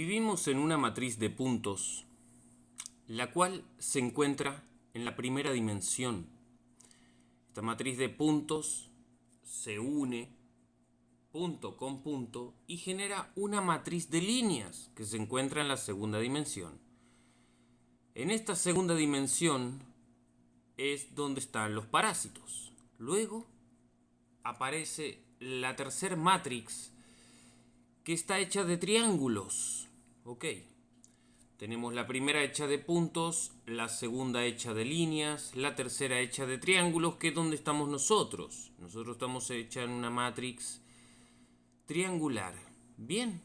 Vivimos en una matriz de puntos, la cual se encuentra en la primera dimensión. Esta matriz de puntos se une punto con punto y genera una matriz de líneas que se encuentra en la segunda dimensión. En esta segunda dimensión es donde están los parásitos. Luego aparece la tercera matrix que está hecha de triángulos. Ok. Tenemos la primera hecha de puntos, la segunda hecha de líneas, la tercera hecha de triángulos, que es donde estamos nosotros. Nosotros estamos hecha en una matrix triangular. Bien.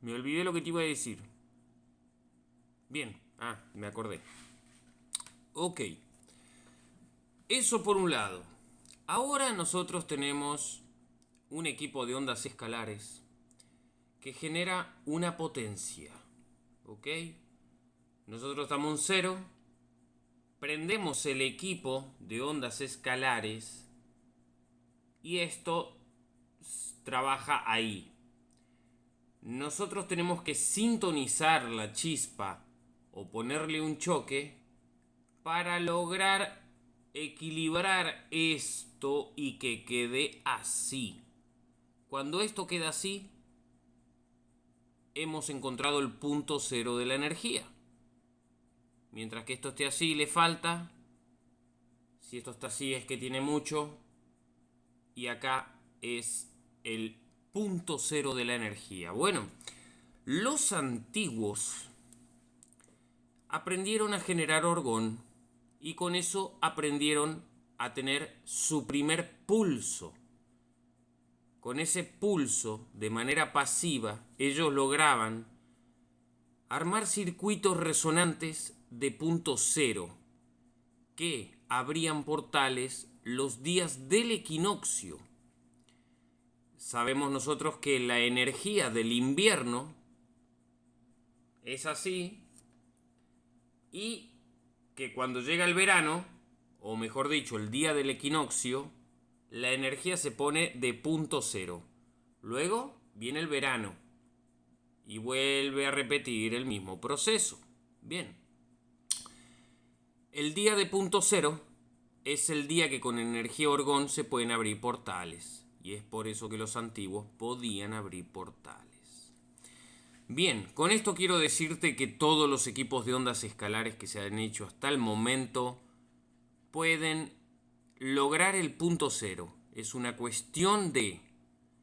Me olvidé lo que te iba a decir. Bien. Ah, me acordé. Ok. Eso por un lado. Ahora nosotros tenemos un equipo de ondas escalares que genera una potencia. ¿Ok? Nosotros estamos en cero. Prendemos el equipo de ondas escalares y esto trabaja ahí. Nosotros tenemos que sintonizar la chispa o ponerle un choque para lograr equilibrar esto y que quede así. Cuando esto queda así, hemos encontrado el punto cero de la energía. Mientras que esto esté así, le falta. Si esto está así, es que tiene mucho. Y acá es el punto cero de la energía. Bueno, los antiguos aprendieron a generar orgón y con eso aprendieron a tener su primer pulso. Con ese pulso, de manera pasiva, ellos lograban armar circuitos resonantes de punto cero, que abrían portales los días del equinoccio. Sabemos nosotros que la energía del invierno es así y que cuando llega el verano, o mejor dicho, el día del equinoccio, la energía se pone de punto cero. Luego viene el verano y vuelve a repetir el mismo proceso. Bien. El día de punto cero es el día que con energía orgón se pueden abrir portales. Y es por eso que los antiguos podían abrir portales. Bien, con esto quiero decirte que todos los equipos de ondas escalares que se han hecho hasta el momento pueden lograr el punto cero. Es una cuestión de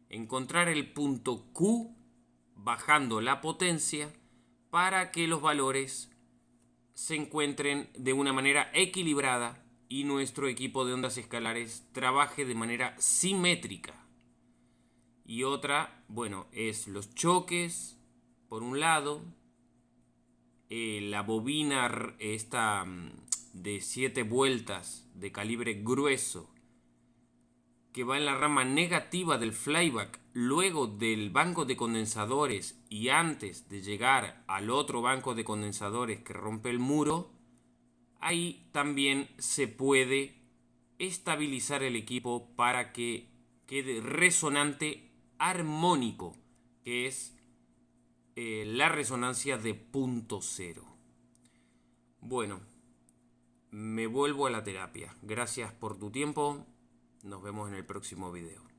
encontrar el punto Q bajando la potencia para que los valores se encuentren de una manera equilibrada y nuestro equipo de ondas escalares trabaje de manera simétrica. Y otra, bueno, es los choques, por un lado, eh, la bobina esta mm, de 7 vueltas de calibre grueso que va en la rama negativa del flyback luego del banco de condensadores y antes de llegar al otro banco de condensadores que rompe el muro, ahí también se puede estabilizar el equipo para que quede resonante armónico, que es eh, la resonancia de punto cero. Bueno, me vuelvo a la terapia. Gracias por tu tiempo. Nos vemos en el próximo video.